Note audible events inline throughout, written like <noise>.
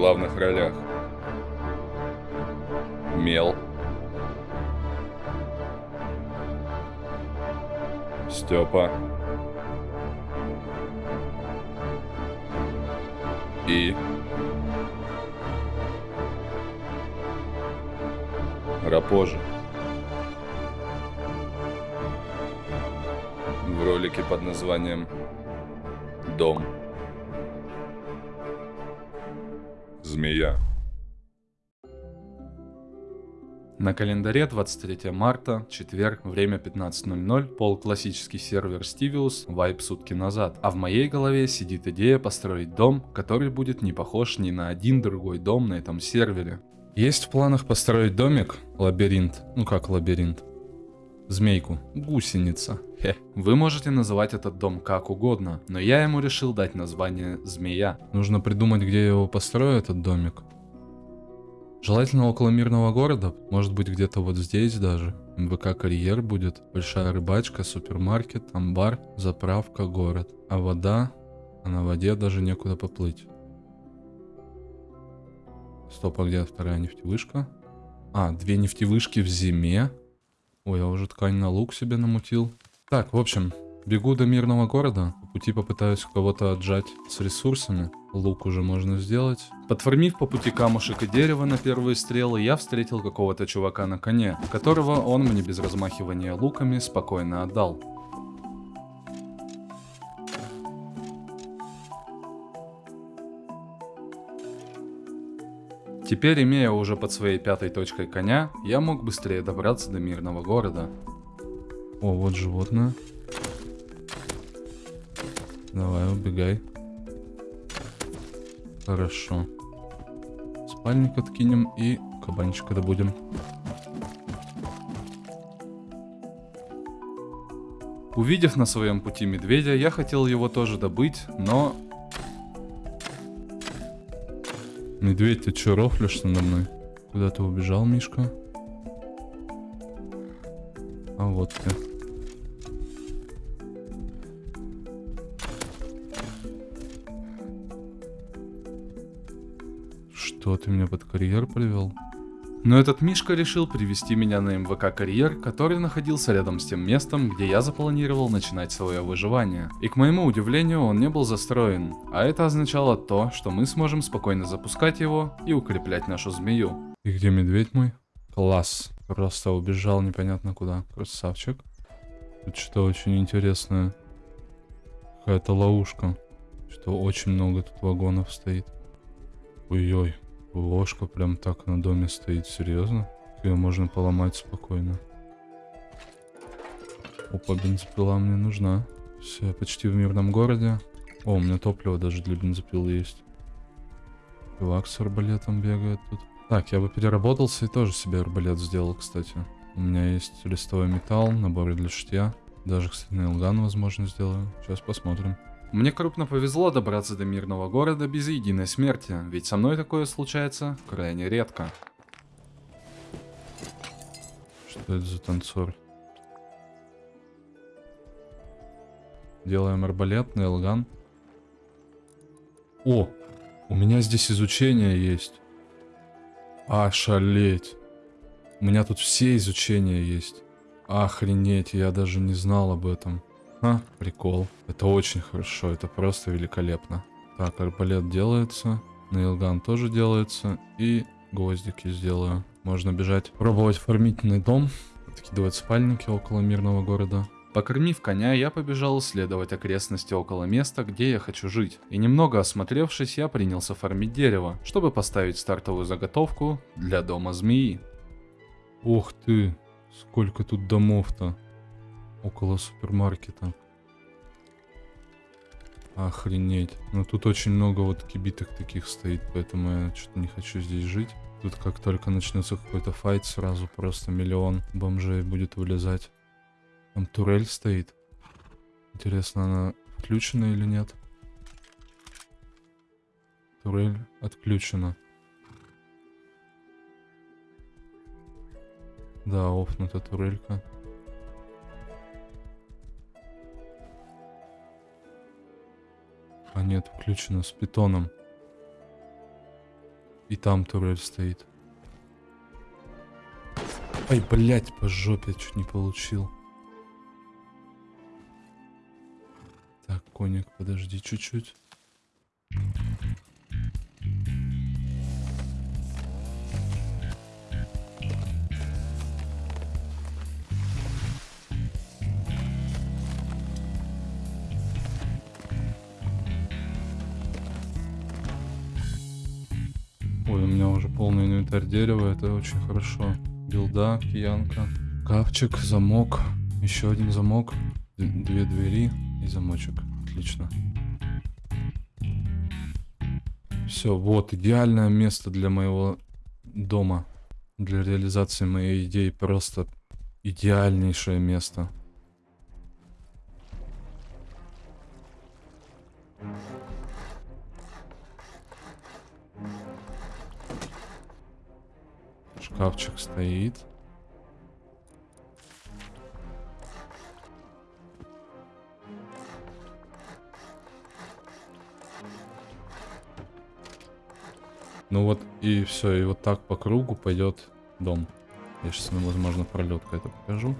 главных ролях Мел Степа и Рапожа. В ролике под названием «Дом». Змея. На календаре 23 марта, четверг, время 15.00, пол классический сервер Stivius, вайп сутки назад. А в моей голове сидит идея построить дом, который будет не похож ни на один другой дом на этом сервере. Есть в планах построить домик, лабиринт, ну как лабиринт, змейку, гусеница. Хе. Вы можете называть этот дом как угодно, но я ему решил дать название «Змея». Нужно придумать, где я его построю, этот домик. Желательно около мирного города, может быть где-то вот здесь даже. МВК карьер будет, большая рыбачка, супермаркет, амбар, заправка, город. А вода, а на воде даже некуда поплыть. Стоп, а где вторая нефтевышка? А, две нефтевышки в зиме. Ой, я уже ткань на лук себе намутил. Так, в общем, бегу до мирного города. По пути попытаюсь кого-то отжать с ресурсами. Лук уже можно сделать. Подформив по пути камушек и дерево на первые стрелы, я встретил какого-то чувака на коне, которого он мне без размахивания луками спокойно отдал. Теперь, имея уже под своей пятой точкой коня, я мог быстрее добраться до мирного города. О, вот животное. Давай, убегай. Хорошо. Спальник откинем и кабанчика добудем. Увидев на своем пути медведя, я хотел его тоже добыть, но... Медведь, ты чё рофлишь надо мной? Куда ты убежал, Мишка? А вот ты. Что, ты меня под карьер привел? Но этот Мишка решил привести меня на МВК карьер, который находился рядом с тем местом, где я запланировал начинать свое выживание. И к моему удивлению, он не был застроен, а это означало то, что мы сможем спокойно запускать его и укреплять нашу змею. И где медведь мой? Класс. Просто убежал непонятно куда. Красавчик. Тут что очень интересное. Какая-то ловушка. Что очень много тут вагонов стоит. Ой-ой. Ложка прям так на доме стоит, серьезно? Ее можно поломать спокойно. Опа, бензопила мне нужна. Все, почти в мирном городе. О, у меня топливо даже для бензопилы есть. Чувак с арбалетом бегает тут. Так, я бы переработался и тоже себе арбалет сделал, кстати. У меня есть листовой металл, наборы для шитья. Даже, кстати, на возможно, сделаю. Сейчас посмотрим. Мне крупно повезло добраться до мирного города без единой смерти, ведь со мной такое случается крайне редко. Что это за танцор? Делаем арбалет, нейлган. О, у меня здесь изучение есть. Ошалеть. У меня тут все изучения есть. Охренеть, я даже не знал об этом. А, прикол. Это очень хорошо, это просто великолепно. Так, арбалет делается. Нейлган тоже делается. И гвоздики сделаю. Можно бежать, пробовать фармительный дом. Откидывать спальники около мирного города. Покормив коня, я побежал исследовать окрестности около места, где я хочу жить. И немного осмотревшись, я принялся фармить дерево, чтобы поставить стартовую заготовку для дома змеи. Ух ты, сколько тут домов-то около супермаркета. Охренеть. Но тут очень много вот кибиток таких стоит, поэтому я что-то не хочу здесь жить. Тут как только начнется какой-то файт, сразу просто миллион бомжей будет вылезать. Там турель стоит. Интересно, она включена или нет? Турель отключена. Да, офнута турелька. А нет, включено с питоном. И там турель стоит. Ай, блядь, по жопе чуть не получил. Так, коник, подожди чуть-чуть. Дерева, это очень хорошо. Билда, киянка, капчик, замок, еще один замок, две двери и замочек. Отлично. Все, вот, идеальное место для моего дома. Для реализации моей идеи просто идеальнейшее место. Шкафчик стоит. Ну вот и все, и вот так по кругу пойдет дом. Я сейчас, возможно, пролетка это покажу.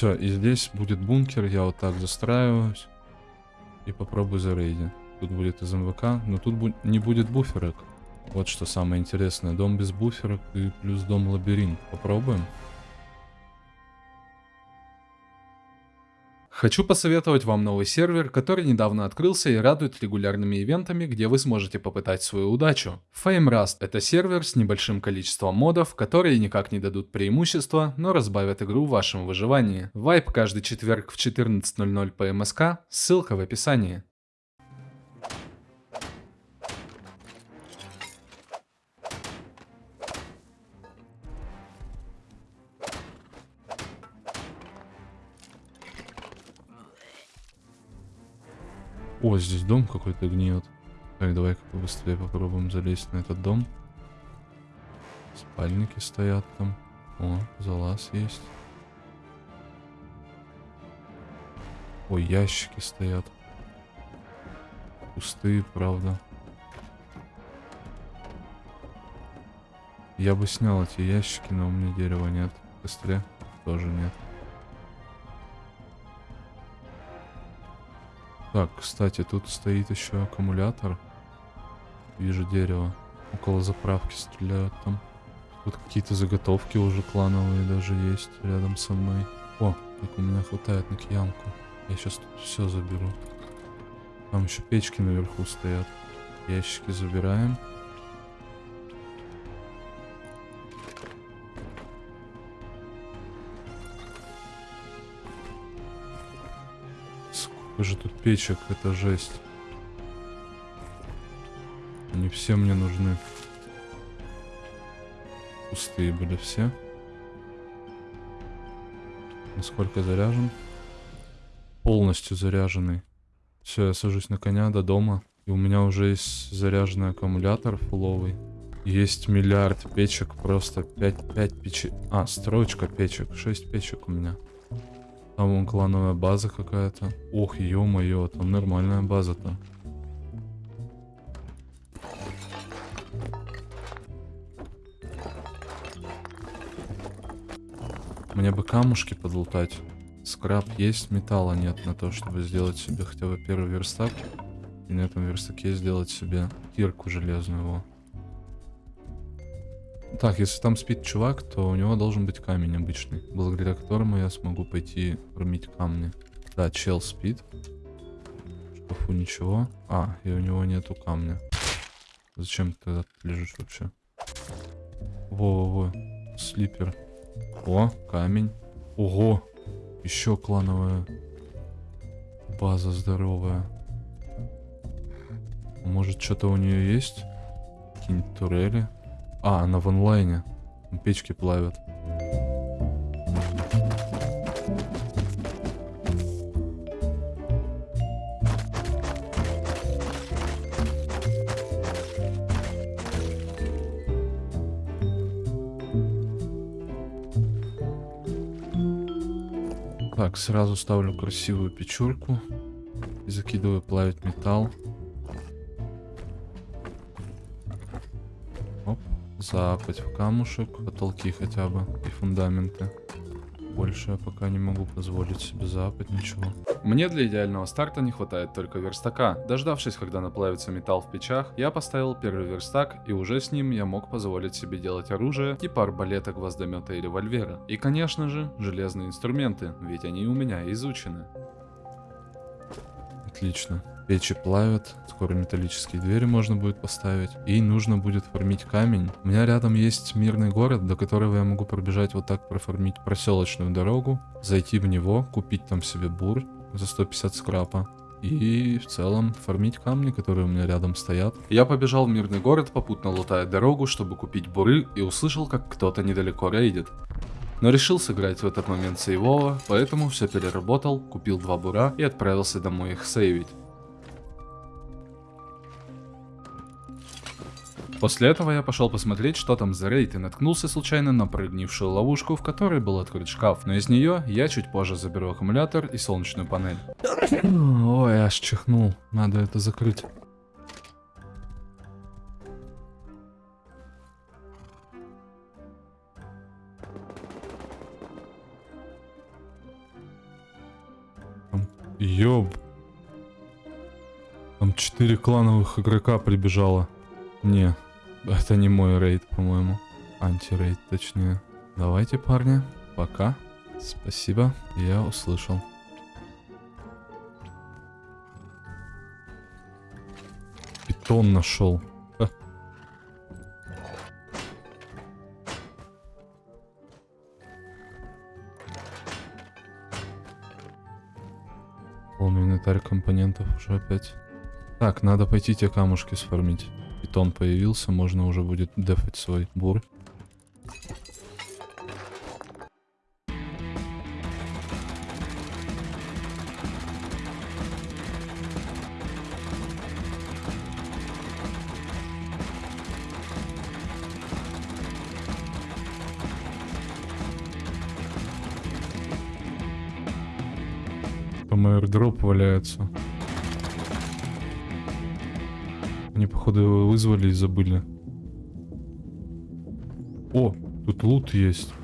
Все, и здесь будет бункер, я вот так застраиваюсь. И попробую зарейдить. Тут будет из МВК, но тут бу- не будет буферок. Вот что самое интересное. Дом без буферок и плюс дом лабиринт. Попробуем. Хочу посоветовать вам новый сервер, который недавно открылся и радует регулярными ивентами, где вы сможете попытать свою удачу. Fame Rust — это сервер с небольшим количеством модов, которые никак не дадут преимущества, но разбавят игру в вашем выживании. Вайп каждый четверг в 14.00 по МСК, ссылка в описании. О, здесь дом какой-то гниет. Так, давай-ка побыстрее попробуем залезть на этот дом. Спальники стоят там. О, залаз есть. Ой, ящики стоят. Пустые, правда. Я бы снял эти ящики, но у меня дерева нет. Костре тоже нет. Так, кстати, тут стоит еще аккумулятор. Вижу дерево. Около заправки стреляют там. Тут какие-то заготовки уже клановые даже есть рядом со мной. О, так у меня хватает на киянку. Я сейчас тут все заберу. Там еще печки наверху стоят. Ящики забираем. Сколько же тут печек, это жесть. Они все мне нужны. Пустые были все. Насколько заряжен? Полностью заряженный. Все, я сажусь на коня до дома. И у меня уже есть заряженный аккумулятор фуловый. Есть миллиард печек, просто 5, 5 печек. А, строчка печек, 6 печек у меня. Там вон клановая база какая-то. Ох, ё-моё, там нормальная база-то. Мне бы камушки подлутать. Скраб есть, металла нет на то, чтобы сделать себе хотя бы первый верстак. И на этом верстаке сделать себе кирку железную. Во. Так, если там спит чувак, то у него должен быть камень обычный, благодаря которому я смогу пойти фармить камни. Да, чел спит. Шкафу ничего. А, и у него нету камня. Зачем ты тогда лежишь вообще? Во-во-во, слипер. О, камень. Ого, еще клановая база здоровая. Может, что-то у нее есть? Какие-нибудь турели? А, она в онлайне. Печки плавят. Так, сразу ставлю красивую печурку. И закидываю плавить металл. Оп. Запать в камушек. Потолки хотя бы. И фундаменты. Больше я пока не могу позволить себе запать ничего. Мне для идеального старта не хватает только верстака. Дождавшись, когда наплавится металл в печах, я поставил первый верстак, и уже с ним я мог позволить себе делать оружие типа арбалета, гвоздомета и револьвера. И конечно же, железные инструменты, ведь они у меня изучены. Отлично. Печи плавят, скоро металлические двери можно будет поставить. И нужно будет фармить камень. У меня рядом есть мирный город, до которого я могу пробежать вот так, профармить проселочную дорогу, зайти в него, купить там себе бур за 150 скрапа. И в целом фармить камни, которые у меня рядом стоят. Я побежал в мирный город, попутно лутая дорогу, чтобы купить буры, и услышал, как кто-то недалеко рейдит. Но решил сыграть в этот момент сейвово, поэтому все переработал, купил два бура и отправился домой их сейвить. После этого я пошел посмотреть, что там за рейд, и наткнулся случайно на прыгнившую ловушку, в которой был открыт шкаф. Но из нее я чуть позже заберу аккумулятор и солнечную панель. Ой, аж чихнул. Надо это закрыть. Ёб. Там четыре клановых игрока прибежало. Не, это не мой рейд, по-моему. Антирейд, точнее. Давайте, парни. Пока. Спасибо. Я услышал. Питон нашел. Ха. Полный инвентарь компонентов уже опять. Так, надо пойти те камушки сформить. Питон появился, можно уже будет дефать свой бур. Там аирдроп валяется. Походу, вызвали и забыли. О, тут лут есть.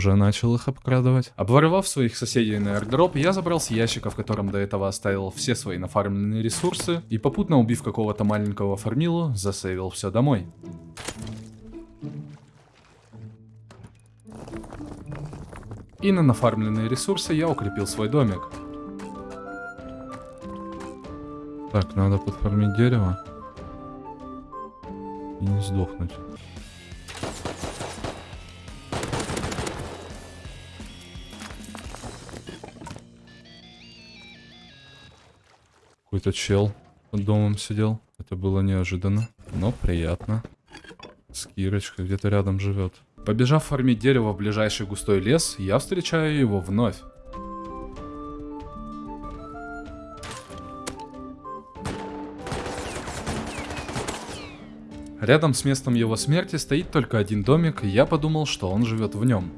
Уже начал их обкрадывать. Обворовав своих соседей на airdrop, я забрал с ящика, в котором до этого оставил все свои нафармленные ресурсы, и попутно убив какого-то маленького фармилу, засейвил все домой. И на нафармленные ресурсы я укрепил свой домик. Так, надо подфармить дерево. И не сдохнуть. Какой-то чел под домом сидел. Это было неожиданно, но приятно. С Кирочкой где-то рядом живет. Побежав фармить дерево в ближайший густой лес, я встречаю его вновь. Рядом с местом его смерти стоит только один домик, и я подумал, что он живет в нем.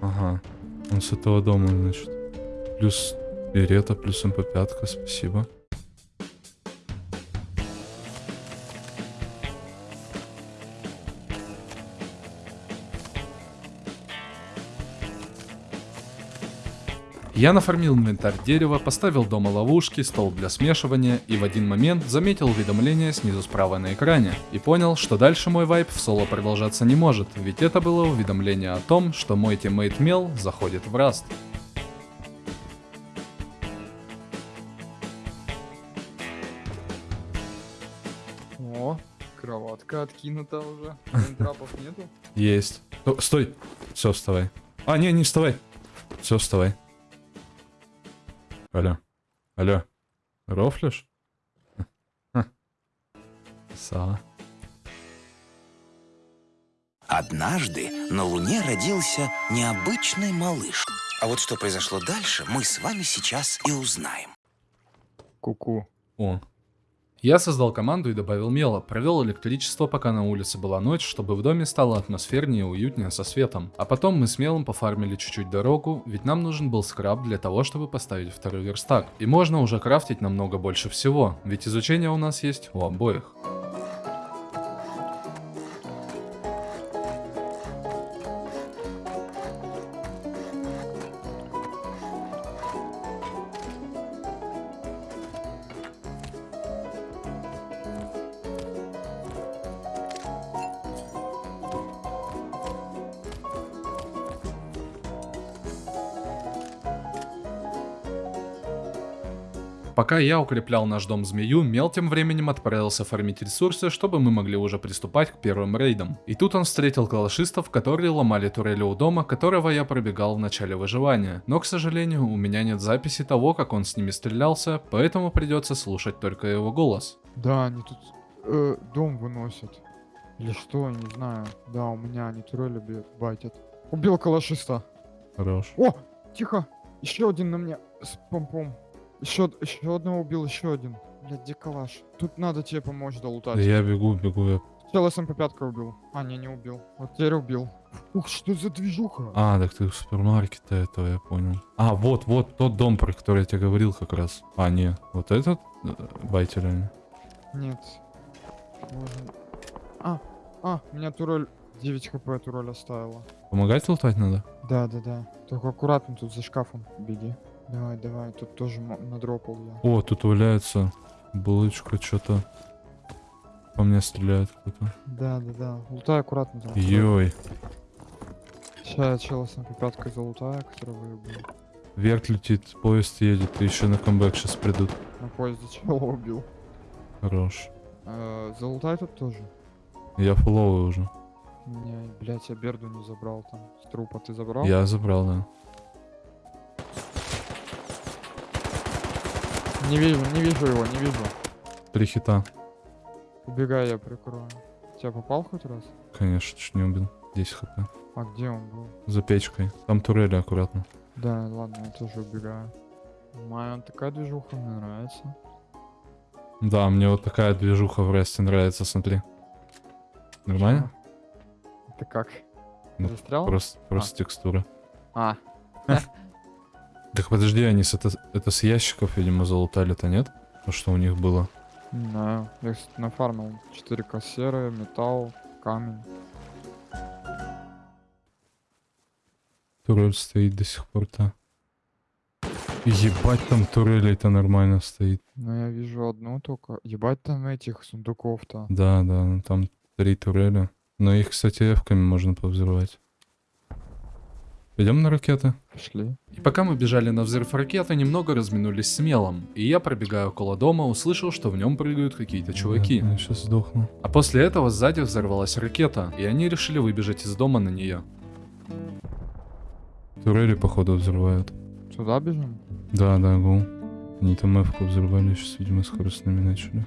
Ага, он с этого дома, значит. Плюс Beretta плюс MP5, спасибо. Я нафармил инвентарь дерева, поставил дома ловушки, стол для смешивания и в один момент заметил уведомление снизу справа на экране и понял, что дальше мой wipe в соло продолжаться не может, ведь это было уведомление о том, что мой teammate Мел заходит в Rust. Кроватка откинута уже. Трапов нету. Есть. О, стой. Все, вставай. А, не, не вставай. Все, вставай. Алло. Алло. Рофлишь? Са. Однажды на Луне родился необычный малыш. А вот что произошло дальше, мы с вами сейчас и узнаем. Ку-ку. О. Я создал команду и добавил мела, провел электричество, пока на улице была ночь, чтобы в доме стало атмосфернее и уютнее со светом. А потом мы с мелом пофармили чуть-чуть дорогу, ведь нам нужен был скраб для того, чтобы поставить второй верстак. И можно уже крафтить намного больше всего, ведь изучение у нас есть у обоих. Пока я укреплял наш дом змею, Мел тем временем отправился фармить ресурсы, чтобы мы могли уже приступать к первым рейдам. И тут он встретил калашистов, которые ломали турели у дома, которого я пробегал в начале выживания. Но, к сожалению, у меня нет записи того, как он с ними стрелялся, поэтому придется слушать только его голос. Да, они тут э, дом выносят. Или что, не знаю. Да, у меня они турели бьют, байтят. Убил калашиста. Хорош. О, тихо. Еще один на мне с помпом. Еще, еще одного убил, еще один. Блядь, где калаш? Тут надо тебе помочь долутать. я бегу, бегу. Я... Сначала СМП пяткой убил. А, не, не убил. Вот теперь убил. Ух, что за движуха? А, так ты в супермаркете этого, я понял. А, вот, вот тот дом, про который я тебе говорил как раз. А, не, вот этот э, байтер они. Нет. Можно- А, а, меня турель 9 хп турель оставила. Помогать лутать надо? Да, да, да. Только аккуратно тут за шкафом беги. Давай, давай, тут тоже надропал я. О, тут валяется булочка, что-то. По мне стреляет кто-то. Да, да, да. Лутай аккуратно там. Йой. Сейчас я чела с пяткой залутаю, который выебал. Вверх летит, поезд едет, и еще на камбэк сейчас придут. На поезде чела убил. Хорош. Э, залутай тут тоже. Я фуловый уже. Не, блять, я Берду не забрал там. С трупа ты забрал? Я забрал, да. Не вижу, не вижу его, не вижу. Три хита. Убегай, я прикрою. Тебя попал хоть раз? Конечно, чуть не убил. 10 хп. А где он был? За печкой. Там турели аккуратно. Да, ладно, я тоже убегаю. Моя такая движуха, мне нравится. Да, мне вот такая движуха в Расте нравится, смотри. Нормально? Это как? Ну, Застрял? Просто, просто текстура. А, <laughs> Так подожди, они с это, это с ящиков, видимо, залутали-то, нет? То, что у них было. знаю. Я, кстати, нафармил 4 серые, металл, камень. Турель стоит до сих пор-то. Ебать, там турелей-то нормально стоит. Но я вижу одну только. Ебать там этих сундуков-то. Да, да, ну там три турели. Но их, кстати, эвками можно повзрывать. Пойдем на ракеты? Пошли. И пока мы бежали на взрыв ракеты, немного разминулись с мелом. И я, пробегая около дома, услышал, что в нем прыгают какие-то чуваки. ну Я сейчас сдохну. А после этого сзади взорвалась ракета, и они решили выбежать из дома на нее. Турели, походу, взрывают. Сюда бежим? Да, да, гул. Они там эвку взорвали, сейчас, видимо, скоростными начали.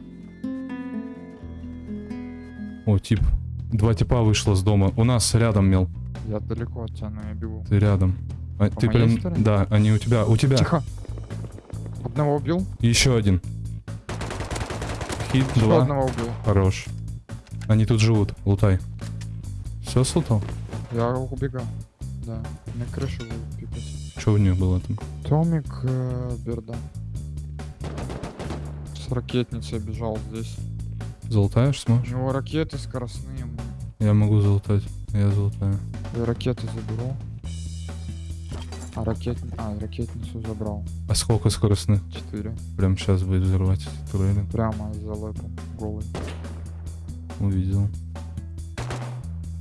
О, тип. Два типа вышло с дома. У нас рядом, Мел. Я далеко от тебя, но я бегу. Ты рядом. А, По ты прям... стороне? Да, они у тебя. У тебя. Тихо! Одного убил? Еще один. Хит, Еще два. одного убил. Хорош. Они тут живут. Лутай. Все слутал? Я убегал. Да. На крышу пикать. Что у них было там? Томик э, Берда. С ракетницей бежал здесь. Золотаешь У сможешь? него ракеты скоростные. Я могу золотать. Я золотаю. Я ракеты заберу. А ракет... А, ракетницу забрал. А сколько скоростных? Четыре. Прям сейчас будет взрывать эти турели. Прямо за лэпом. Голый. Увидел.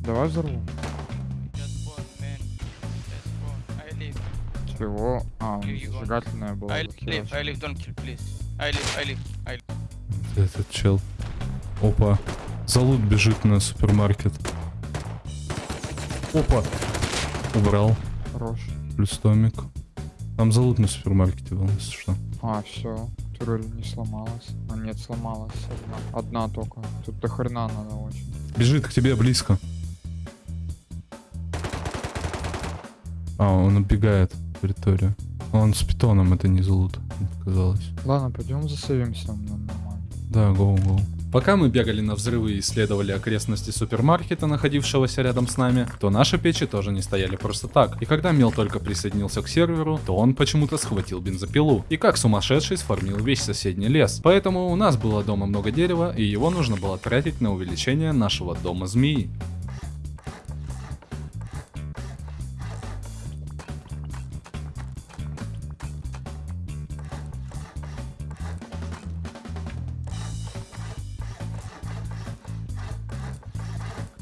Давай взорву. Чего? А, зажигательная была. I захерачена. leave. I leave. Don't kill, please. I leave. I leave. I leave. Этот чел. Опа. Залут бежит на супермаркет. Опа. Убрал. Хорош. Плюс томик. Там залут на супермаркете был, если что. А, все. Турель не сломалась. А нет, сломалась. Одна, одна только. Тут до хрена надо очень. Бежит к тебе близко. А, он убегает территорию. Он с питоном, это не залут, казалось. Ладно, пойдем засовимся. Нормально. Да, гоу-гоу. Пока мы бегали на взрывы и исследовали окрестности супермаркета, находившегося рядом с нами, то наши печи тоже не стояли просто так. И когда Мел только присоединился к серверу, то он почему-то схватил бензопилу. И как сумасшедший сформил весь соседний лес. Поэтому у нас было дома много дерева, и его нужно было тратить на увеличение нашего дома змеи.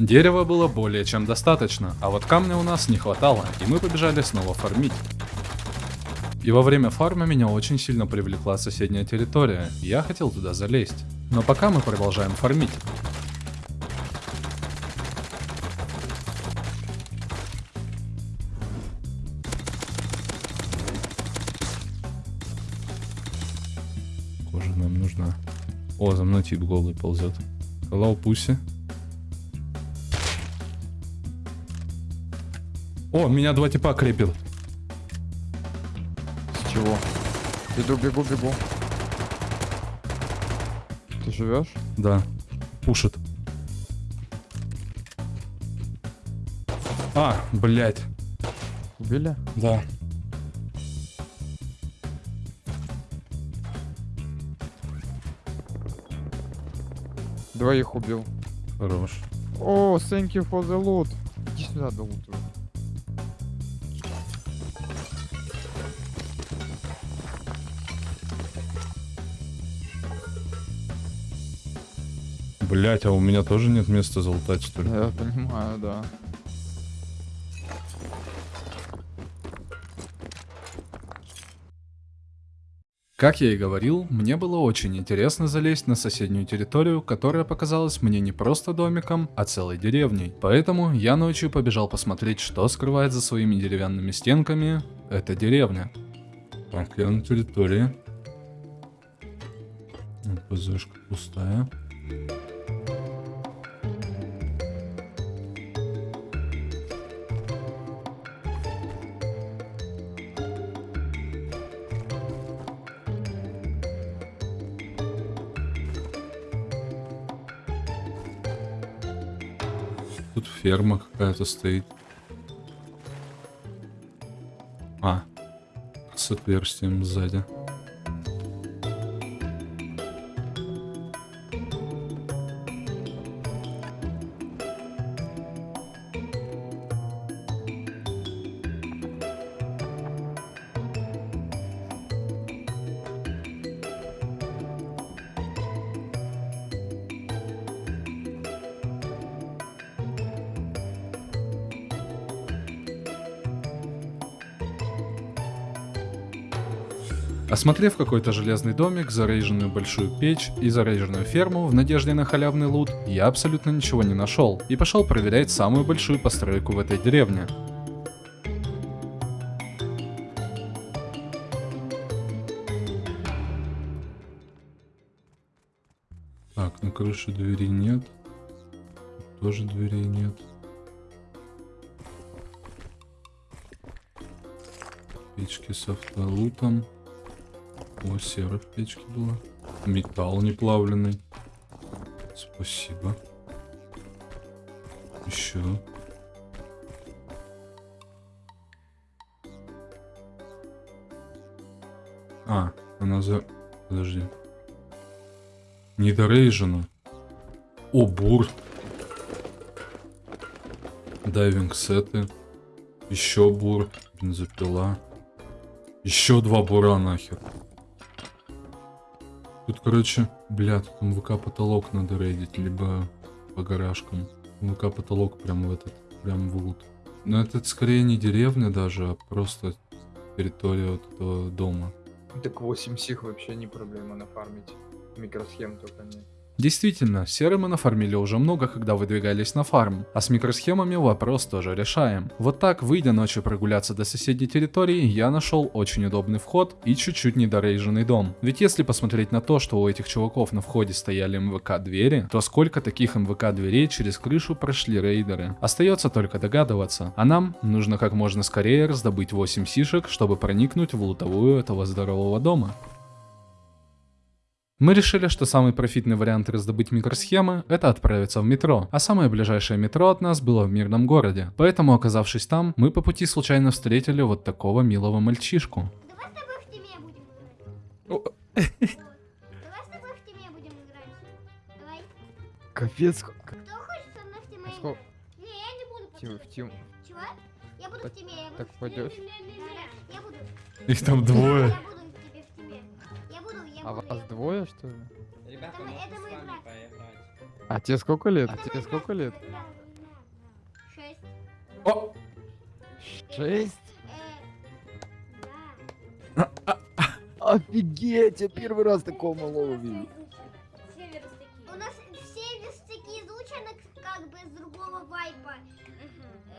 Дерева было более чем достаточно, а вот камня у нас не хватало, и мы побежали снова фармить. И во время фарма меня очень сильно привлекла соседняя территория, я хотел туда залезть. Но пока мы продолжаем фармить. Кожа нам нужна. О, за мной тип голый ползет. Hello, пуси. О, меня два типа крепит. С чего? Иду, бегу, бегу. Ты живешь? Да. Пушит. А, блядь. Убили? Да. Двоих убил. Хорош. О, thank you for the loot. Иди сюда, до Блять, а у меня тоже нет места залутать, что ли? Я понимаю, да. Как я и говорил, мне было очень интересно залезть на соседнюю территорию, которая показалась мне не просто домиком, а целой деревней. Поэтому я ночью побежал посмотреть, что скрывает за своими деревянными стенками эта деревня. Так, я на территории. ПЗшка пустая. Ферма какая-то стоит. А, с отверстием сзади. Осмотрев какой-то железный домик, зарейженную большую печь и зарейженную ферму в надежде на халявный лут, я абсолютно ничего не нашел и пошел проверять самую большую постройку в этой деревне. Так, на крыше двери нет. Тоже дверей нет. Печки с автолутом. О, сера в печке была. Металл не плавленый. Спасибо. Еще. А, она за... Подожди. Недорейжена. О, бур. Дайвинг сеты. Еще бур. Бензопила. Еще два бура нахер. Тут, короче, бля, тут МВК потолок надо рейдить, либо по гаражкам. МВК потолок прям в этот, прям в лут. Но это скорее не деревня даже, а просто территория вот этого дома. Так 8 сих вообще не проблема нафармить. Микросхем только нет. Действительно, серы мы нафармили уже много, когда выдвигались на фарм, а с микросхемами вопрос тоже решаем. Вот так, выйдя ночью прогуляться до соседней территории, я нашел очень удобный вход и чуть-чуть недорейженный дом. Ведь если посмотреть на то, что у этих чуваков на входе стояли МВК двери, то сколько таких МВК дверей через крышу прошли рейдеры. Остается только догадываться, а нам нужно как можно скорее раздобыть 8 сишек, чтобы проникнуть в лутовую этого здорового дома. Мы решили, что самый профитный вариант раздобыть микросхемы – это отправиться в метро, а самое ближайшее метро от нас было в мирном городе. Поэтому, оказавшись там, мы по пути случайно встретили вот такого милого мальчишку. Давай с тобой в тиме будем играть. О. Давай с тобой в тиме будем играть. Давай. Капец. Кто хочет со мной в играть? Не, я не буду. Тим, в тим. Чего? Я буду Так- в тиме, я буду так в тиме. пойдёшь? Да, Я буду. Их там Я А вас двое, что ли? Ребята, можно это с вами играть. поиграть? А тебе сколько лет? А тебе сколько лет? Шесть. О! Шесть? Э, да. <laughs> Офигеть, я первый раз такого малого вижу. У нас все верстаки изучены как бы с другого вайпа.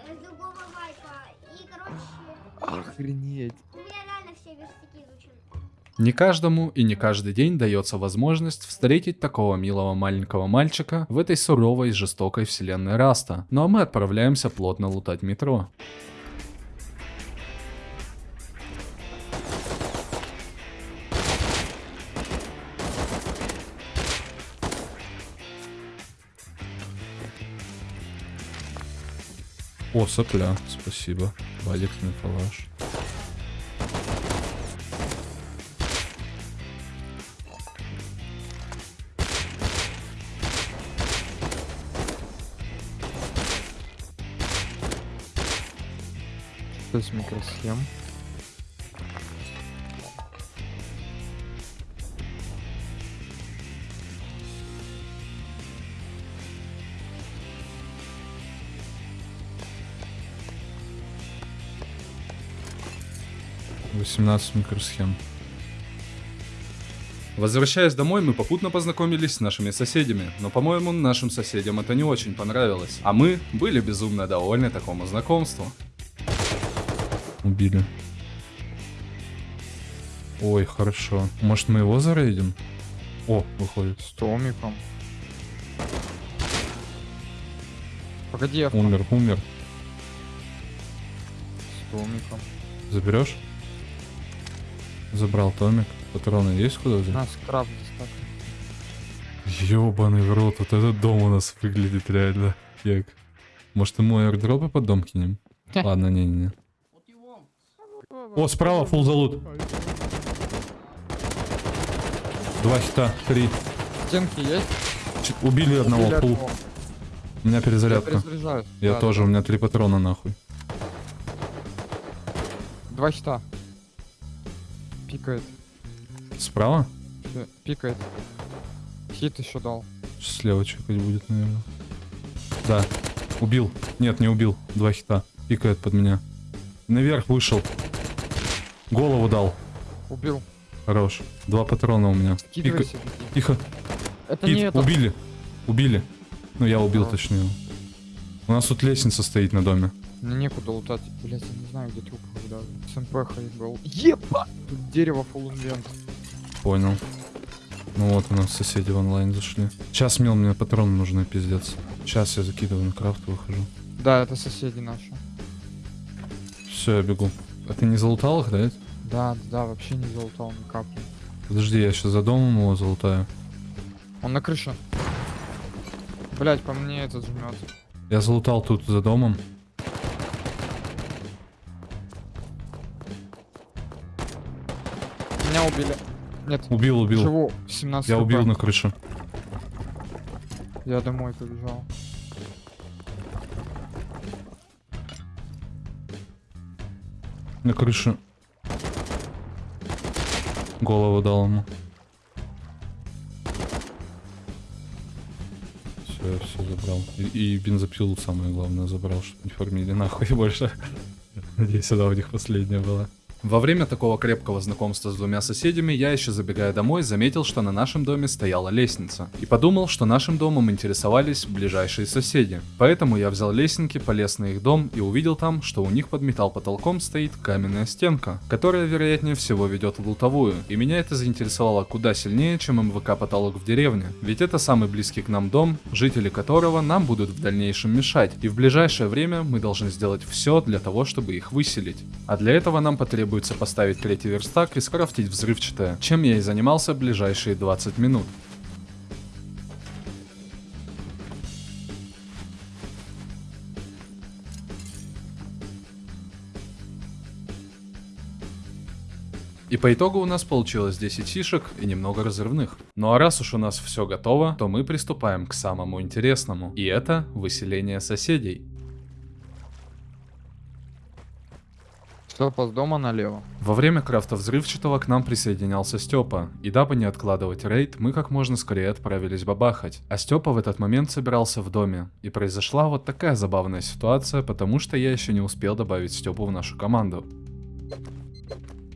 Э, С другого вайпа. И, короче, Охренеть. Не каждому и не каждый день дается возможность встретить такого милого маленького мальчика в этой суровой и жестокой вселенной Раста. Ну а мы отправляемся плотно лутать метро. О, сопля, спасибо. Валик Мифалаш. Есть микросхем. — 18 микросхем. Возвращаясь домой, мы попутно познакомились с нашими соседями, но, по-моему, нашим соседям это не очень понравилось. А мы были безумно довольны такому знакомству. Убили. Ой, хорошо. Может, мы его зарейдим? О, выходит. С Томиком. Погоди, я Умер, умер. с Томиком. Заберешь? Забрал Томик. Патроны есть куда взять? На, скраб достаточно. Ёбаный в рот, вот этот дом у нас выглядит реально. Як. Может ему аирдропы под дом кинем? <laughs> Ладно, не-не-не. О, справа фул залут. Два хита, три. Стенки есть? Ч- Убили одного, Или фул. одного? У меня Я перезарядка. перезаряжаюсь. Я Да, тоже, да. у меня три патрона нахуй. Два хита. Пикает. Справа? Пикает. Хит еще дал. Слева чекать будет, наверное. Да. Убил. Нет, не убил. Два хита. Пикает под меня. Наверх вышел. Голову дал. Убил. Хорош. Два патрона у меня. Беги. Тихо. Это Пит, не это. убили. Убили. Ну, я убил, Хорош. точнее. У нас тут лестница стоит на доме. Мне некуда лутать. Блять, я не знаю, где труп даже. С МПХ был. Еба! Тут дерево invent. Понял. Ну вот у нас соседи в онлайн зашли. Сейчас, мил, мне патроны нужны, пиздец. Сейчас я закидываю на крафт выхожу. Да, это соседи наши. Все, я бегу. А ты не залутал их, да? Да, да, вообще не залутал ни капли. Подожди, я сейчас за домом его залутаю. Он на крыше. Блять, по мне этот жмет. Я залутал тут за домом. Меня убили. Нет, Убил, убил. живу. 17 Я убил на крыше. Я домой побежал. На крыше. Голову дал ему. Все, все забрал. И, и бензопилу самое главное забрал, чтобы не фармили нахуй больше. <laughs> Надеюсь, она у них последняя была. Во время такого крепкого знакомства с двумя соседями я еще забегая домой заметил, что на нашем доме стояла лестница. И подумал, что нашим домом интересовались ближайшие соседи. Поэтому я взял лесенки, полез на их дом и увидел там, что у них под металл потолком стоит каменная стенка, которая вероятнее всего ведет в лутовую. И меня это заинтересовало куда сильнее, чем МВК потолок в деревне. Ведь это самый близкий к нам дом, жители которого нам будут в дальнейшем мешать. И в ближайшее время мы должны сделать все для того, чтобы их выселить. А для этого нам потребуется поставить третий верстак и скрафтить взрывчатое, чем я и занимался ближайшие 20 минут. И по итогу у нас получилось 10 сишек и немного разрывных. Ну а раз уж у нас все готово, то мы приступаем к самому интересному. И это выселение соседей. Степа с дома налево. Во время крафта взрывчатого к нам присоединялся Степа, и дабы не откладывать рейд, мы как можно скорее отправились бабахать. А Степа в этот момент собирался в доме, и произошла вот такая забавная ситуация, потому что я еще не успел добавить Степу в нашу команду.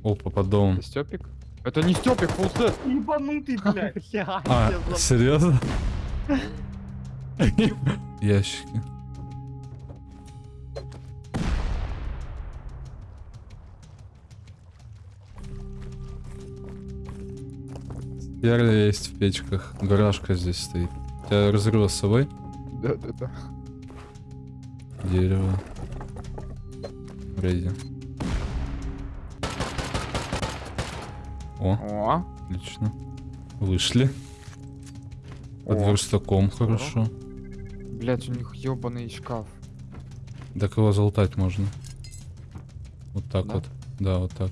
Опа, под домом. Это Степик? Это не Степик, фулсет. Ебанутый, блядь. <laughs> А, серьезно? <laughs> Ящики. Перля есть в печках. Гаражка здесь стоит. У тебя разрыва с собой? Да-да-да. Дерево. Рейди. О, О, отлично. Вышли. Под О, верстаком хорошо. блять, у них ебаный шкаф. Так его залутать можно. Вот так Да? вот. Да, вот так.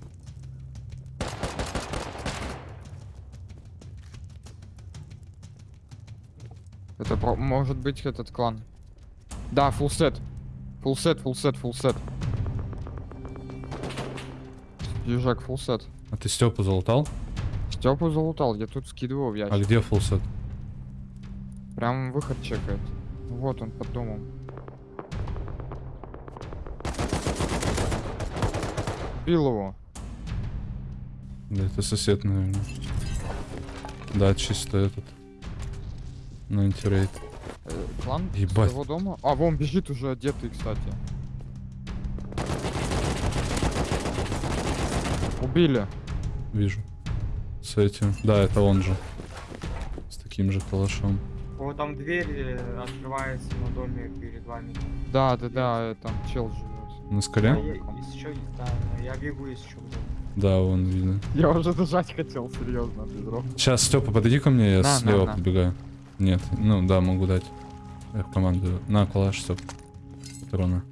Это может быть этот клан. Да, фулсет. Фулсет, фулсет, фулсет. Южак, фулсет. А ты Степу залутал? Степу залутал, я тут скидывал в ящик. А где фулсет? Прям выход чекает. Вот он под домом. Бил его. Да это сосед, наверное. Да, чисто этот. На антирейд. Э, клан с Ебать. его дома. А, вон бежит уже одетый, кстати. Убили. Вижу. С этим. Да, это он же. С таким же калашом. Вот там дверь э, открывается на доме перед вами. Да, да, да, э, там чел живет. На скале? я, есть еще есть, да, да, я бегу еще. Да, вон видно. Я уже дожать хотел, серьезно, без Сейчас, Степа, подойди ко мне, я На, на, слева на. подбегаю. Нет, ну да, могу дать. В команду. На, калаш, Степ. Патрона.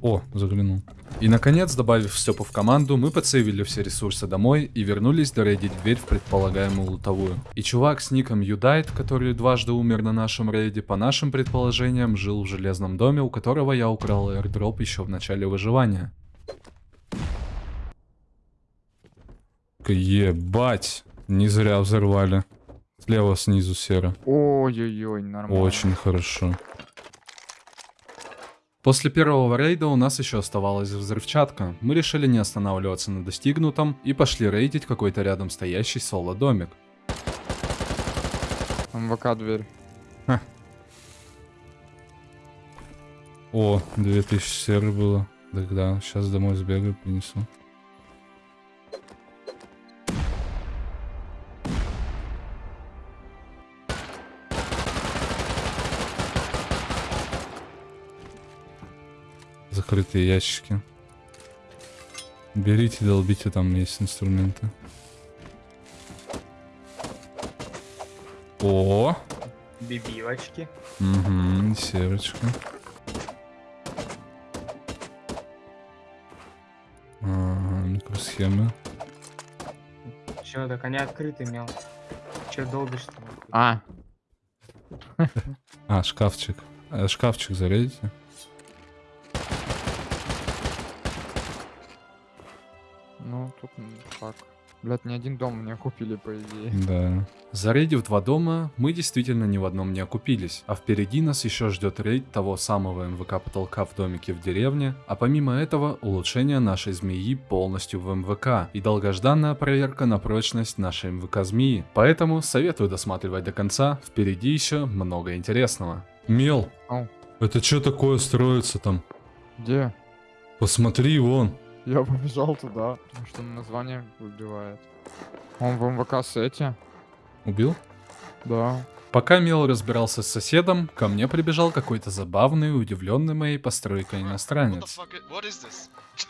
О, заглянул. И наконец, добавив Степу в команду, мы подсейвили все ресурсы домой и вернулись дорейдить дверь в предполагаемую лутовую. И чувак с ником Юдайт, который дважды умер на нашем рейде, по нашим предположениям, жил в железном доме, у которого я украл airdrop еще в начале выживания. Ебать, не зря взорвали. Слева снизу серо. Ой-ой-ой, нормально. Очень хорошо. После первого рейда у нас еще оставалась взрывчатка. Мы решили не останавливаться на достигнутом и пошли рейдить какой-то рядом стоящий соло-домик. МВК дверь. О, 2000 серы было. Тогда сейчас домой сбегаю, принесу. Закрытые ящики. Берите, долбите, там есть инструменты. О, Бибивочки. угу, серочка. Ага, микросхемы. Че, так они открыты, мел. Че долбишь там? А, <laughs> А, шкафчик. Э, шкафчик зарядите. Тут м, так. Блядь, ни один дом мне купили, по идее. Да. Зарядив два дома, мы действительно ни в одном не окупились, а впереди нас еще ждет рейд того самого МВК потолка в домике в деревне, а помимо этого улучшение нашей змеи полностью в МВК и долгожданная проверка на прочность нашей МВК змеи. Поэтому советую досматривать до конца, впереди еще много интересного. Мел, Ау. это что такое строится там? Где? Посмотри вон. <laughs> Я побежал туда, потому что название убивает. Он в МВК сете? Убил? Да. Пока Мел разбирался с соседом, ко мне прибежал какой-то забавный удивленный моей постройкой иностранец. fuck? i- What is this? <laughs>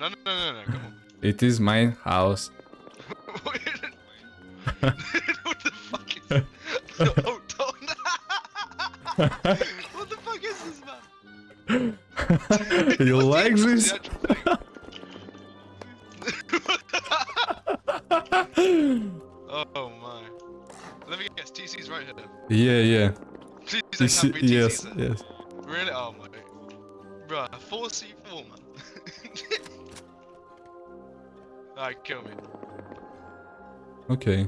no, no, no. It is my house. <laughs> what the fuck is? don't. what the fuck is this, man? <laughs> You What like is this? the <laughs> actual thing? oh my. Let me guess. TC's right here. Yeah, yeah. Please, You there see- can't be TC. yes, sir. yes. Really? Oh my. Bruh, 4C4, man. <laughs> Alright, kill me. Okay.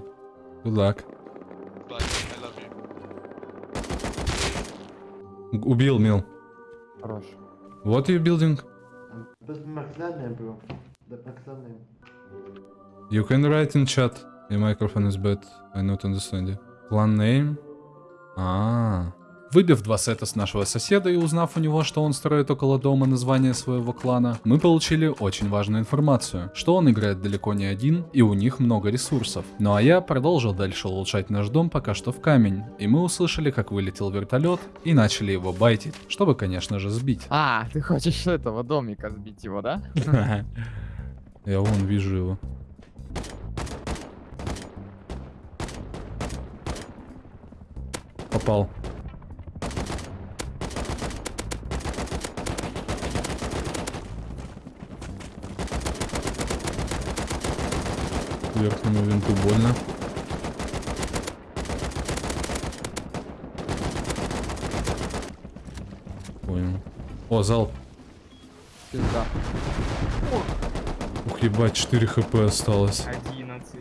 Good luck. Bye. I love you. Убил Мел. Хорош. What are you building? You can write in chat. Your microphone is bad. I not understand you. Plan name? Ah. Выбив два сета с нашего соседа и узнав у него, что он строит около дома название своего клана, мы получили очень важную информацию, что он играет далеко не один и у них много ресурсов. Ну а я продолжил дальше улучшать наш дом пока что в камень, и мы услышали, как вылетел вертолет и начали его байтить, чтобы, конечно же, сбить. А, ты хочешь этого домика сбить его, да? <laughs> Я вон вижу его. Попал. Верхнему винту больно. Понял. О, залп. Пизда. Ух, ебать, 4 хп осталось. 11.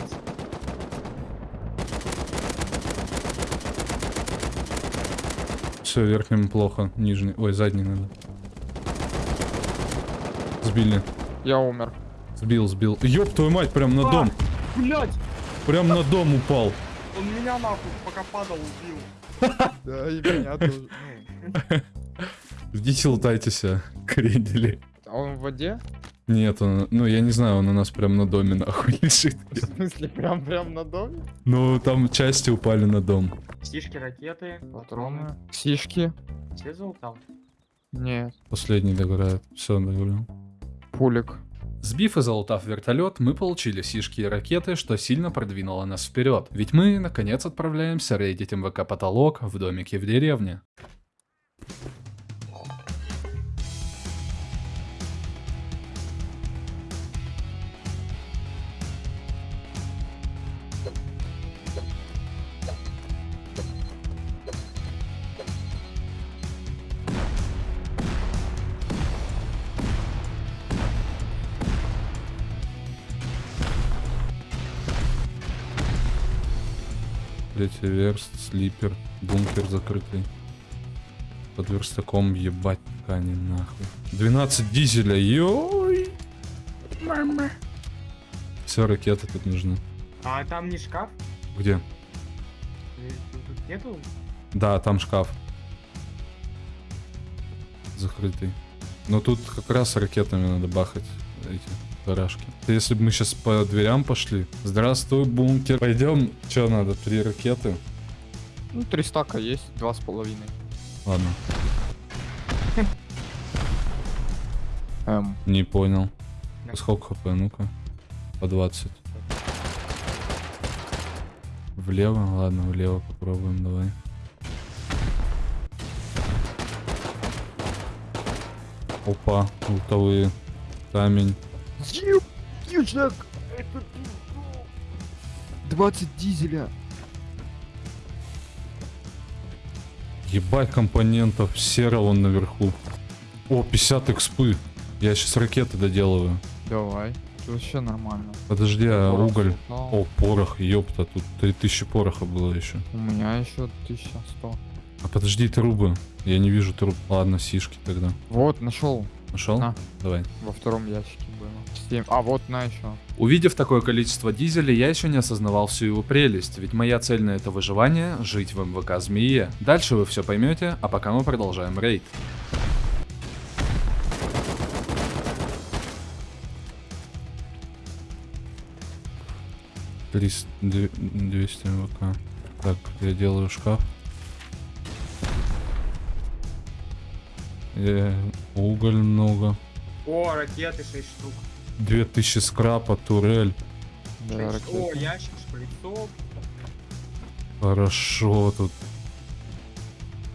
Все, верхнему плохо, нижний. Ой, задний надо. Сбили. Я умер. Сбил, сбил. Ёб твою мать, прям на дом. Блять! Прям на дом упал. Он меня нахуй, пока падал, убил. <laughs> Да, и меня тоже. Идите лутайтесь, а, крендели. А он в воде? Нет, он, ну я не знаю, он у нас прям на доме нахуй <laughs> лежит. В смысле, прям прям на доме? Ну, там части упали на дом. Стишки, ракеты, Патроны. Сишки? Все залутал? Нет. Последний догорает. Все, договорил. Пулик. Сбив и залутав вертолет, мы получили сишки и ракеты, что сильно продвинуло нас вперед. Ведь мы, наконец, отправляемся рейдить МВК потолок в домике в деревне. Третий верст, слипер, бункер закрытый. Под верстаком ебать ткани нахуй. 12 дизеля, йой! Мама. Все, ракеты тут нужны. А там не шкаф? Где? Э, Тут нету? Да, там шкаф. Закрытый. Но тут как раз ракетами надо бахать эти барашки. Если бы мы сейчас по дверям пошли. Здравствуй, бункер. Пойдем. Че надо? Три ракеты? Ну, три стака есть, два с половиной. Ладно, <laughs> Эм, не понял. Сколько хп? Ну-ка. По 20. Влево? Ладно, влево попробуем, давай. Опа, лутовые. Камень. Ючак! Это 20 дизеля. Ебать компонентов. Серо вон наверху. О, 50 экспы. Я сейчас ракеты доделываю. Давай. вообще нормально. Подожди, а Порох уголь? слутал. О, порох, ёпта, тут 3000 пороха было еще. У меня еще 1100. А подожди, трубы. Я не вижу труб. Ладно, сишки тогда. Вот, нашел. Нашел? На. Давай. Во втором ящике было. 7. А, вот на еще. Увидев такое количество дизеля, я еще не осознавал всю его прелесть, ведь моя цель на это выживание — жить в МВК Змее. Дальше вы все поймете, а пока мы продолжаем рейд. Триста- две- 200 МВК. Так, я делаю шкаф. Э, уголь много. О, ракеты 6 штук. 2000 скрапа, турель. Да, О, ящик шприцов. Хорошо тут.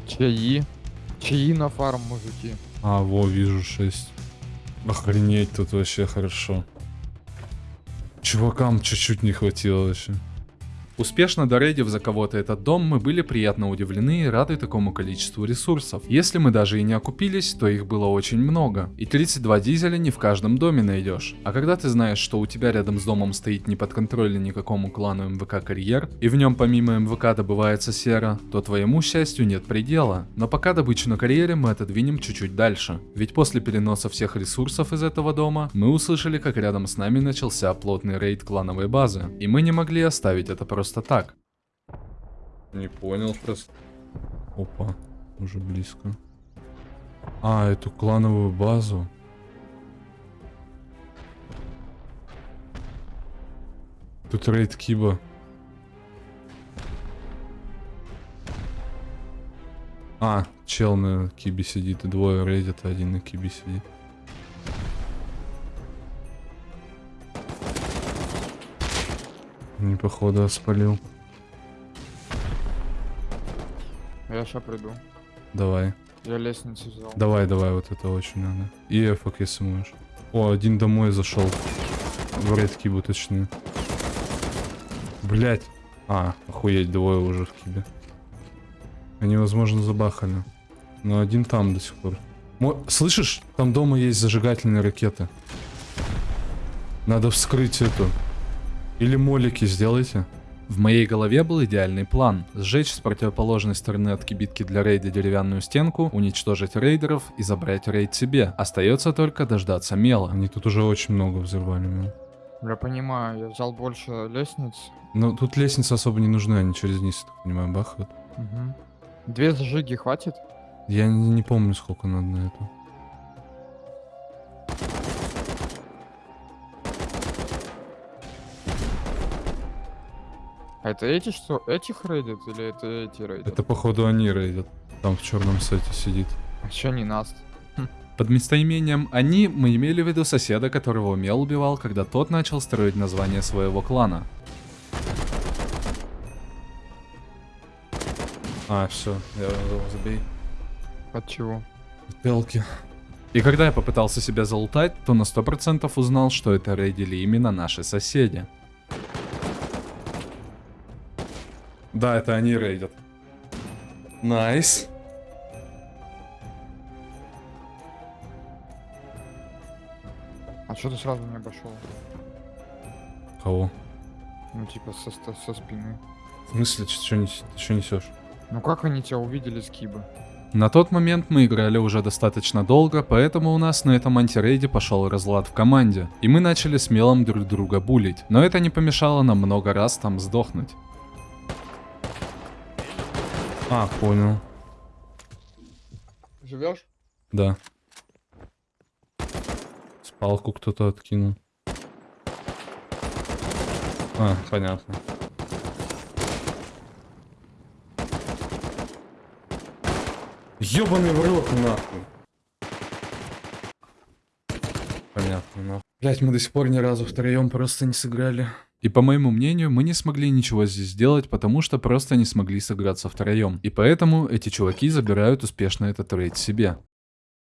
Чаи. Чаи на фарм, мужики. А, во, вижу 6. Охренеть, тут вообще хорошо. Чувакам чуть-чуть не хватило вообще. Успешно дорейдив за кого-то этот дом, мы были приятно удивлены и рады такому количеству ресурсов. Если мы даже и не окупились, то их было очень много. И 32 дизеля не в каждом доме найдешь. А когда ты знаешь, что у тебя рядом с домом стоит неподконтрольный никакому клану МВК карьер, и в нем помимо МВК добывается сера, то твоему счастью нет предела. Но пока добычу на карьере мы отодвинем чуть-чуть дальше. Ведь после переноса всех ресурсов из этого дома, мы услышали, как рядом с нами начался плотный рейд клановой базы. И мы не могли оставить это просто так. Не понял просто. Опа, уже близко. А, эту клановую базу. Тут рейд Киба. А, чел на Кибе сидит, и двое рейдят, а один на Кибе сидит. Не походу, спалил. Я сейчас приду. Давай. Я лестницу взял. Давай, давай, вот это очень надо. И эфок, если можешь. О, один домой зашел. В Кибу, точнее. Блять. А, охуеть, двое уже в Кибе. Они, возможно, забахали. Но один там до сих пор. Мо- Слышишь? Там дома есть зажигательные ракеты. Надо вскрыть эту. Или молики сделайте. В моей голове был идеальный план. Сжечь с противоположной стороны от кибитки для рейда деревянную стенку, уничтожить рейдеров и забрать рейд себе. Остается только дождаться мела. Они тут уже очень много взорвали. мел. Я понимаю, я взял больше лестниц. Но тут лестницы особо не нужны, они через низ, так понимаю, бахают. Мгм. Две зажиги хватит? Я не, не помню, сколько надо на эту. А это эти что? Этих рейдят или это эти рейдят? Это, походу, они рейдят. Там в черном сете сидит. А чё не нас? Под местоимением «они» мы имели в виду соседа, которого Мел убивал, когда тот начал строить название своего клана. А, все, я его забей. От чего? Бутылки. И когда я попытался себя залутать, то на 100% узнал, что это рейдили именно наши соседи. Да, это они рейдят. Nice. А что ты сразу не обошел? Кого? Ну типа со, ст- со спины. В смысле, что несешь? Ну как они тебя увидели с кибы? На тот момент мы играли уже достаточно долго, поэтому у нас на этом антирейде пошел разлад в команде, и мы начали с Мелом друг друга буллить, но это не помешало нам много раз там сдохнуть. А, понял. Живешь? Да. Спалку кто-то откинул. А, понятно. Ёбаный в рот, нахуй. Понятно, нахуй. Блять, мы до сих пор ни разу втроем просто не сыграли. И по моему мнению, мы не смогли ничего здесь сделать, потому что просто не смогли сыграться втроем. И поэтому эти чуваки забирают успешно этот рейд себе.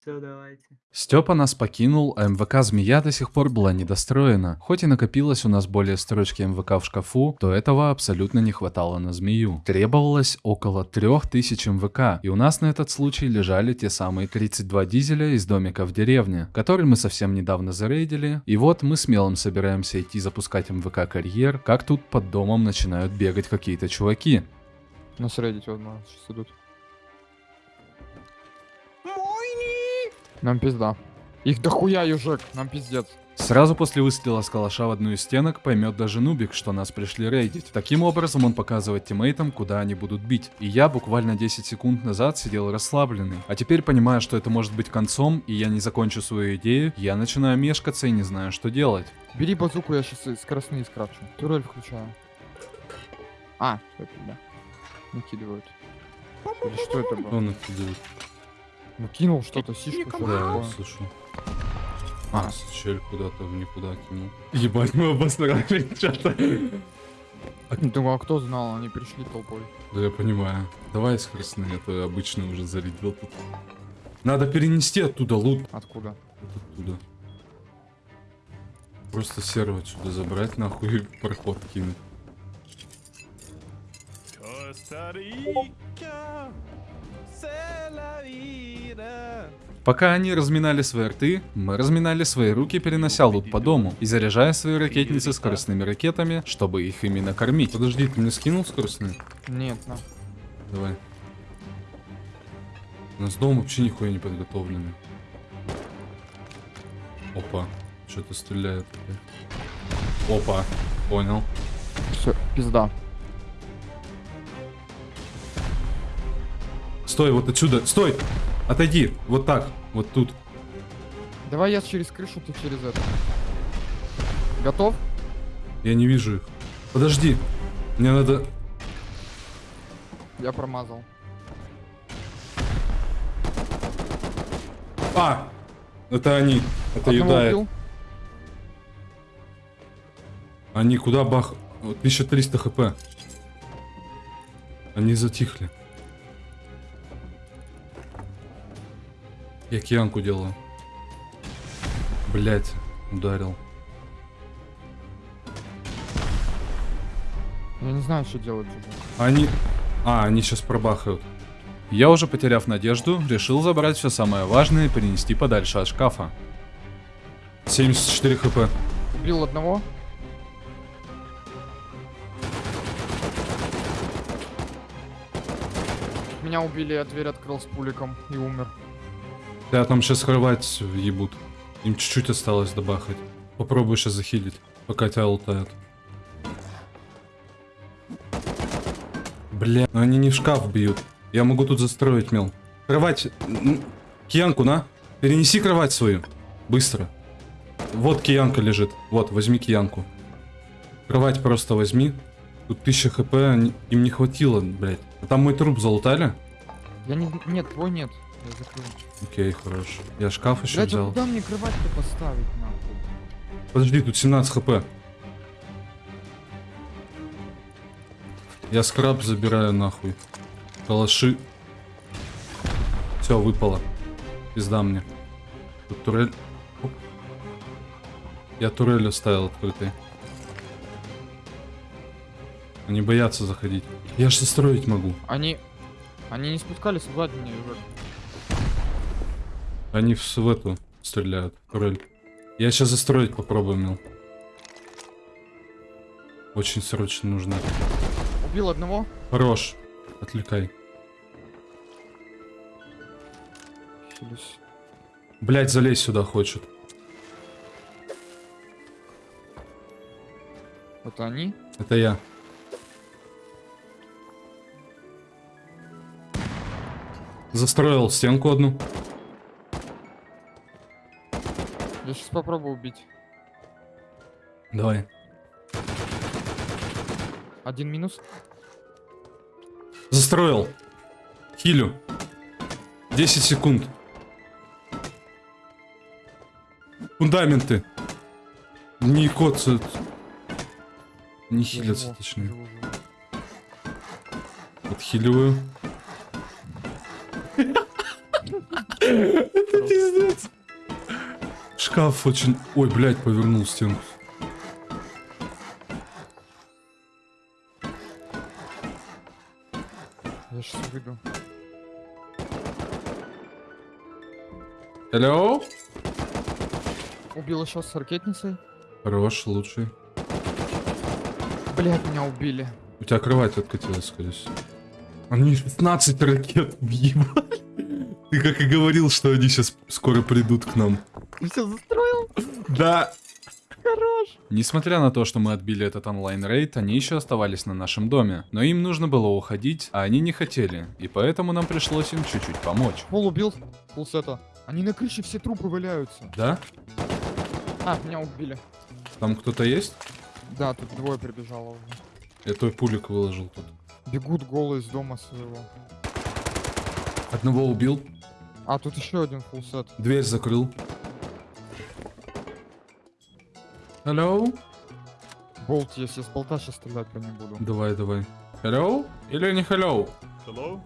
Все, давайте. Степа нас покинул, а МВК «Змея» до сих пор была недостроена. Хоть и накопилось у нас более строчки МВК в шкафу, то этого абсолютно не хватало на «Змею». Требовалось около 3000 МВК, и у нас на этот случай лежали те самые 32 дизеля из домика в деревне, который мы совсем недавно зарейдили, и вот мы смелым собираемся идти запускать МВК карьер, как тут под домом начинают бегать какие-то чуваки. Нас рейдить вот нас сейчас идут. Нам пизда. Их дохуя, южек, нам пиздец. Сразу после выстрела с калаша в одну из стенок поймет даже Нубик, что нас пришли рейдить. Таким образом он показывает тиммейтам, куда они будут бить. И я буквально 10 секунд назад сидел расслабленный. А теперь, понимая, что это может быть концом, и я не закончу свою идею, я начинаю мешкаться и не знаю, что делать. Бери базуку, я сейчас скоростные скрафчу. Турель включаю. А, все, пизда. Накидывают. Или что это было? Он накидывает. Ну кинул что-то, сишку. Да, слышу. А, чель куда-то в никуда кинул. Ебать, мы обосрали что-то. Думаю, а кто знал, они пришли толпой. Да я понимаю. Давай скоростные, а то я обычно уже зарядил тут. Надо перенести оттуда лут. Откуда? Вот оттуда. Просто сервер отсюда забрать нахуй и проход кинуть. Пока они разминали свои рты, мы разминали свои руки, перенося лут по дому и заряжая свои ракетницы скоростными ракетами, чтобы их именно кормить. Подожди, ты мне скинул скоростные? Нет, на. Давай. У нас дом вообще нихуя не подготовленный. Опа. Что-то стреляет. Опа. Понял. Все, пизда. Стой, вот отсюда. Стой! Отойди. Вот так. Вот тут. Давай я через крышу, ты через это. Готов? Я не вижу их. Подожди. Мне надо... Я промазал. А! Это они. Это Одного Юдая. Они куда бах... Вот 1300 хп. Они затихли. Я киянку делаю. Блять, ударил. Я не знаю, что делать уже. Они... А, они сейчас пробахают. Я уже потеряв надежду, решил забрать все самое важное и перенести подальше от шкафа. 74 хп. Убил одного. Меня убили, я дверь открыл с пуликом и умер. Да, там сейчас кровать ебут. Им чуть-чуть осталось добахать. Попробуй сейчас захилить, пока тебя лутают. Бля, но они не в шкаф бьют. Я могу тут застроить, мел. Кровать, киянку, на. Перенеси кровать свою. Быстро. Вот киянка лежит. Вот, возьми киянку. Кровать просто возьми. Тут 1000 хп, им не хватило, блядь. Там мой труп залутали? Я не... Нет, твой нет. Я закрыл. Окей, хорош. Я шкаф еще Блять, а взял. куда мне кровать-то поставить, нахуй? Подожди, тут 17 хп. Я скраб забираю нахуй. Калаши. Все, выпало. Пизда мне. Тут турель. Оп. Я турель оставил открытой. Они боятся заходить. Я же строить могу. Они... Они не спускались сзади меня уже. Они в, в эту стреляют. Турель. Я сейчас застроить попробую, мил. Очень срочно нужно. Убил одного. Хорош. Отвлекай. Блять, залезь сюда хочет. Это они? Это я. Застроил стенку одну. Я сейчас попробую убить. Давай. Один минус. Застроил. Хилю. 10 секунд. Фундаменты. Не коцают. Не хилятся, точнее. Отхиливаю. <laughs> Это пиздец. Шкаф очень... Ой, блядь, повернул стенку. Я сейчас выйду. Hello? Убил еще с ракетницей. Хорош, лучший. Блять, меня убили. У тебя кровать откатилась, скорее всего. Они 16 ракет въебали. Ты как и говорил, что они сейчас скоро придут к нам. Ты все застроил? Да. Хорош. Несмотря на то, что мы отбили этот онлайн-рейд, они еще оставались на нашем доме. Но им нужно было уходить, а они не хотели. И поэтому нам пришлось им чуть-чуть помочь. Пол убил. Пулсета. Они на крыше все трупы валяются. Да? А, меня убили. Там кто-то есть? Да, тут двое прибежало уже. Я твой пулик выложил тут. Бегут голые из дома своего. Одного убил, А, тут еще один фулсет. дверь закрыл. Hello? Болт есть, я с болта сейчас стрелять по не буду. Давай, давай. Hello? Или не hello? Hello?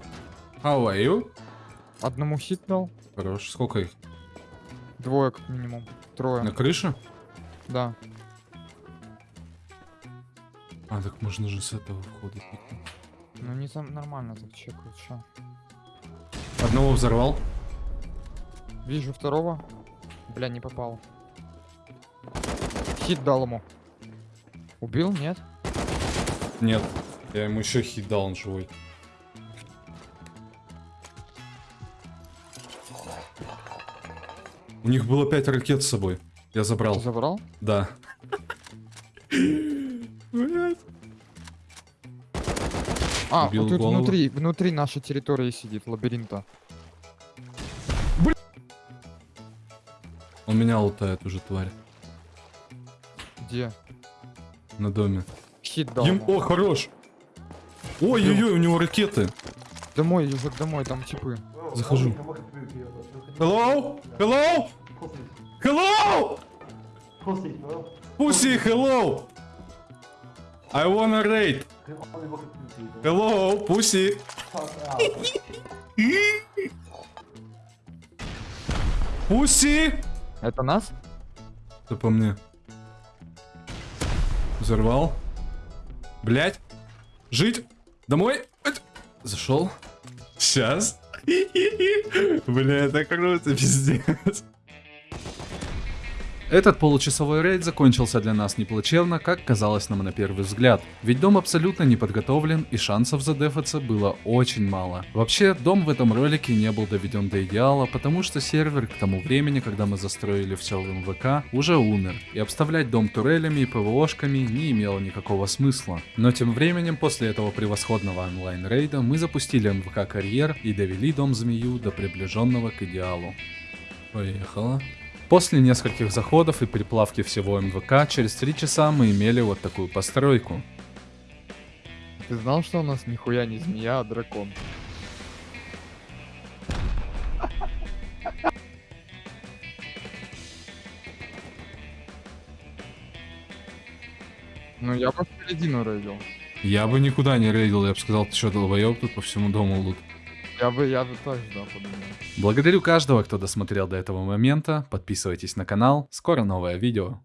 How are you? Одному хит дал. Хорош. Сколько их? Двое как минимум. Трое. На крыше? Да. А, так можно же с этого входа. Ну не там нормально так чекают, чё. Одного взорвал. Вижу второго. Бля, не попал. Хит дал ему. Убил? Нет? Нет. Я ему еще хит дал, он живой. У них было 5 ракет с собой. Я забрал. Ты забрал? Да. А, Убил вот тут голову. внутри, внутри нашей территории сидит, лабиринта. Он меня лутает уже, тварь. Где? На доме. Хит дал ему. О, хорош. Ой-ой-ой, у него ракеты. Домой, езжай домой, там типы. Захожу. Hello? Hello? Hello? Pussy, hello! I wanna raid. Hello, pussy. Pussy! Это нас? Это по мне. Взорвал. Блять. Жить. Домой. Зашел. Сейчас. <laughs> Бля, это круто, пиздец. Этот получасовой рейд закончился для нас неплачевно, как казалось нам на первый взгляд. Ведь дом абсолютно не подготовлен и шансов задефаться было очень мало. Вообще, дом в этом ролике не был доведен до идеала, потому что сервер к тому времени, когда мы застроили все в МВК, уже умер. И обставлять дом турелями и ПВОшками не имело никакого смысла. Но тем временем, после этого превосходного онлайн-рейда, мы запустили МВК карьер и довели дом змею до приближенного к идеалу. Поехала. После нескольких заходов и переплавки всего МВК, через 3 часа мы имели вот такую постройку. Ты знал, что у нас нихуя не змея, а дракон? Ну, я бы в середину рейдил. Я бы никуда не рейдил, я бы сказал, ты что, долбоеб тут по всему дому лут. Я бы, я бы тоже, да, подумал. Благодарю каждого, кто досмотрел до этого момента, подписывайтесь на канал, скоро новое видео.